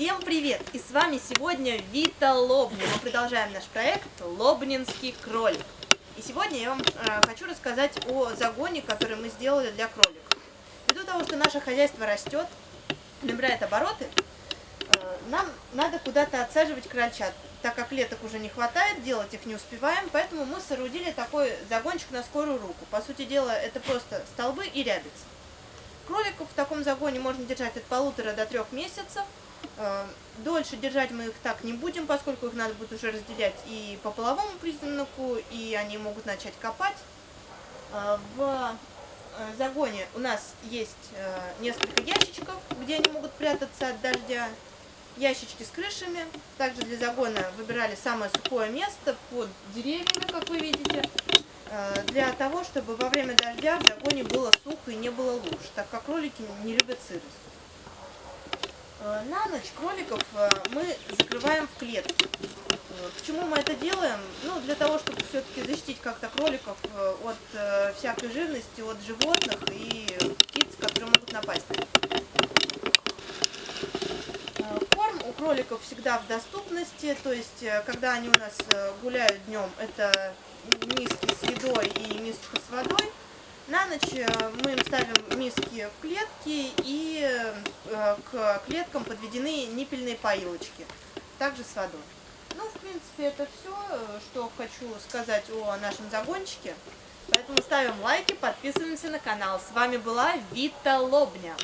Всем привет! И с вами сегодня Вита Лобни. Мы продолжаем наш проект Лобнинский кролик. И сегодня я вам э, хочу рассказать о загоне, который мы сделали для кроликов. Ввиду того, что наше хозяйство растет, набирает обороты, э, нам надо куда-то отсаживать крольчат. Так как леток уже не хватает, делать их не успеваем, поэтому мы соорудили такой загончик на скорую руку. По сути дела, это просто столбы и рябицы. Кроликов в таком загоне можно держать от полутора до трех месяцев. Э, дольше держать мы их так не будем, поскольку их надо будет уже разделять и по половому признаку, и они могут начать копать. Э, в э, загоне у нас есть несколько ящичков, где они могут прятаться от дождя. Ящички с крышами. Также для загона выбирали самое сухое место под деревьями, как вы видите, для того, чтобы во время дождя в загоне было сухо и не было луж, так как кролики не любят сырость. Э, на ночь кроликов э, мы закрываем в клетку. Э, почему мы это делаем? Ну, для того, чтобы все-таки защитить как-то кроликов от всякой живности, от животных и птиц, которые могут напасть. Корм у кроликов всегда в доступности, то есть, когда они у нас гуляют днем, это миски с едой и мисочка с водой. На ночь мы им ставим миски в клетки и Э, к клеткам подведены ниппельные поилочки, также с водой. Ну, в принципе, это все, э, что хочу сказать о нашем загончике. Поэтому ставим лайки, подписываемся на канал. С вами была Вита Лобня.